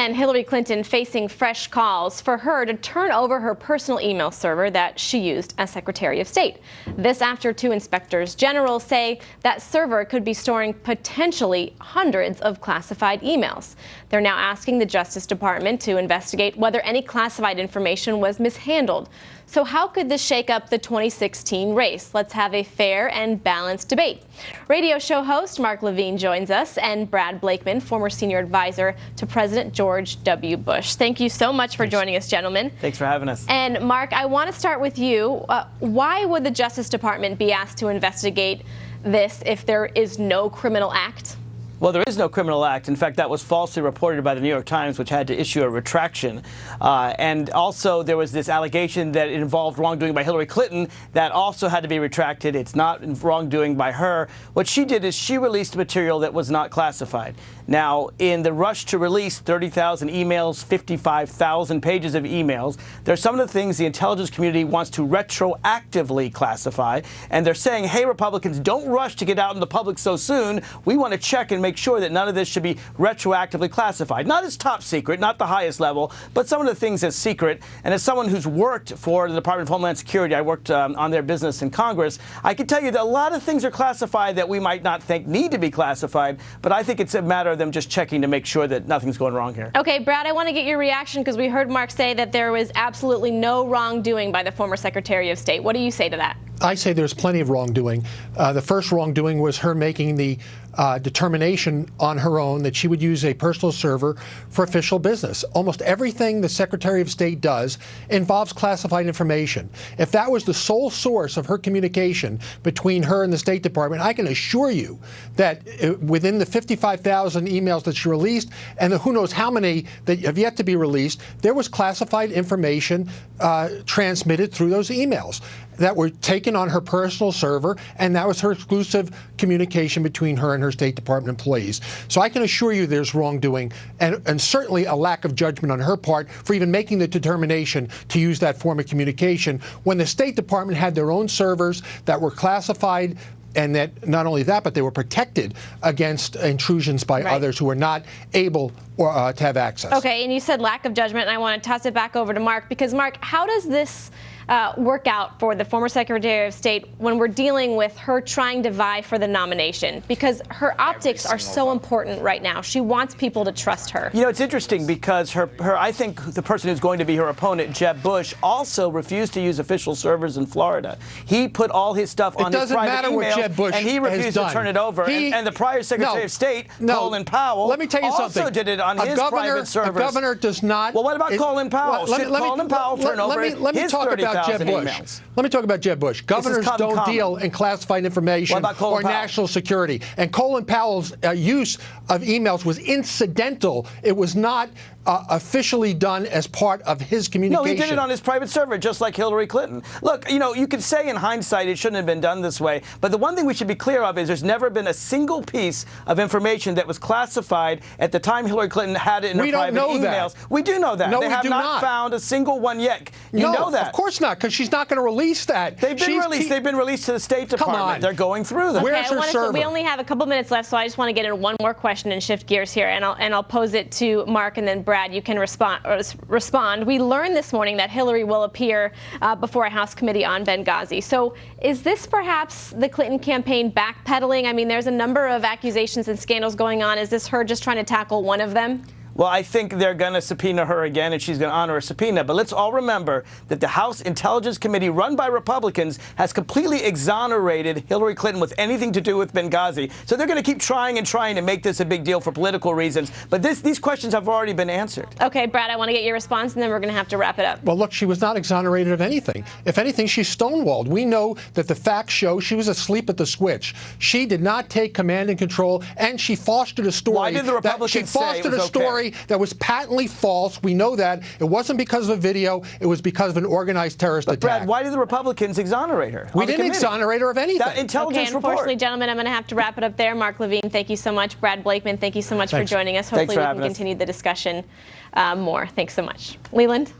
And Hillary Clinton facing fresh calls for her to turn over her personal email server that she used as Secretary of State. This after two inspectors general say that server could be storing potentially hundreds of classified emails. They're now asking the Justice Department to investigate whether any classified information was mishandled. So how could this shake up the 2016 race? Let's have a fair and balanced debate. Radio show host Mark Levine joins us and Brad Blakeman, former senior advisor to President George W. Bush. Thank you so much for Thanks. joining us, gentlemen. Thanks for having us. And Mark, I want to start with you. Uh, why would the Justice Department be asked to investigate this if there is no criminal act? Well, there is no criminal act. In fact, that was falsely reported by the New York Times, which had to issue a retraction. Uh, and also, there was this allegation that it involved wrongdoing by Hillary Clinton that also had to be retracted. It's not wrongdoing by her. What she did is she released material that was not classified. Now, in the rush to release 30,000 emails, 55,000 pages of emails, there's some of the things the intelligence community wants to retroactively classify. And they're saying, hey, Republicans, don't rush to get out in the public so soon. We want to check and make sure that none of this should be retroactively classified. Not as top secret, not the highest level, but some of the things as secret. And as someone who's worked for the Department of Homeland Security, I worked um, on their business in Congress, I can tell you that a lot of things are classified that we might not think need to be classified, but I think it's a matter of them just checking to make sure that nothing's going wrong here. Okay, Brad, I want to get your reaction because we heard Mark say that there was absolutely no wrongdoing by the former Secretary of State. What do you say to that? I say there's plenty of wrongdoing. Uh, the first wrongdoing was her making the uh, determination on her own that she would use a personal server for official business. Almost everything the Secretary of State does involves classified information. If that was the sole source of her communication between her and the State Department, I can assure you that uh, within the 55,000 emails that she released and the who knows how many that have yet to be released, there was classified information uh, transmitted through those emails that were taken on her personal server, and that was her exclusive communication between her and her State Department employees. So I can assure you there's wrongdoing, and, and certainly a lack of judgment on her part for even making the determination to use that form of communication when the State Department had their own servers that were classified and that not only that, but they were protected against intrusions by right. others who were not able or, uh, to have access. Okay, and you said lack of judgment, and I want to toss it back over to Mark because Mark, how does this uh, work out for the former Secretary of State when we're dealing with her trying to vie for the nomination? Because her optics are so vote. important right now. She wants people to trust her. You know, it's interesting because her, her, I think the person who's going to be her opponent, Jeb Bush, also refused to use official servers in Florida. He put all his stuff on his private emails, and he refused to turn it over. He, and, and, the prior Secretary no, of State, no, Colin Powell, let me tell you also something. did it on a his governor, private servers. A governor does not. Well, what about Colin Powell? Well, Should me, Colin me, Powell turn let, over let me, let me his talk about Jeb Bush. Emails. Let me talk about Jeb Bush. Governors don't common. deal in classified information or Powell? national security. And Colin Powell's uh, use of emails was incidental. It was not uh, officially done as part of his communication. No, he did it on his private server, just like Hillary Clinton. Look, you know, you could say in hindsight it shouldn't have been done this way, but the one thing we should be clear of is there's never been a single piece of information that was classified at the time Hillary Clinton had it in we her private emails. That. We do know that. No, they we have do not, not, found a single one yet. You no, know that. Of course not, because she's not going to release that. They've been she's released. They've been released to the State Department. Come on. They're going through them. Okay, Where's her server? we only have a couple minutes left, so I just want to get in one more question and shift gears here, and I'll and I'll pose it to Mark, and then Brad, you can respond respond. We learned this morning that Hillary will appear uh, before a House committee on Benghazi. So is this perhaps the Clinton campaign backpedaling? I mean, there's a number of accusations and scandals going on. Is this her just trying to tackle one of them? Well, I think they're going to subpoena her again, and she's going to honor a subpoena. But let's all remember that the House Intelligence Committee, run by Republicans, has completely exonerated Hillary Clinton with anything to do with Benghazi. So they're going to keep trying and trying to make this a big deal for political reasons. But this, these questions have already been answered. Okay, Brad, I want to get your response, and then we're going to have to wrap it up. Well, look, she was not exonerated of anything. If anything, she's stonewalled. We know that the facts show she was asleep at the switch. She did not take command and control, and she fostered a story. Why did the Republicans that she fostered a story okay? That was patently false. We know that. It wasn't because of a video. It was because of an organized terrorist but attack. Brad, why did the Republicans exonerate her? We didn't exonerate her of anything. That intelligence okay, unfortunately, report. gentlemen, I'm going to have to wrap it up there. Mark Levine, thank you so much. Brad Blakeman, thank you so much Thanks. for joining us. Hopefully, we can us. continue the discussion uh, more. Thanks so much. Leland?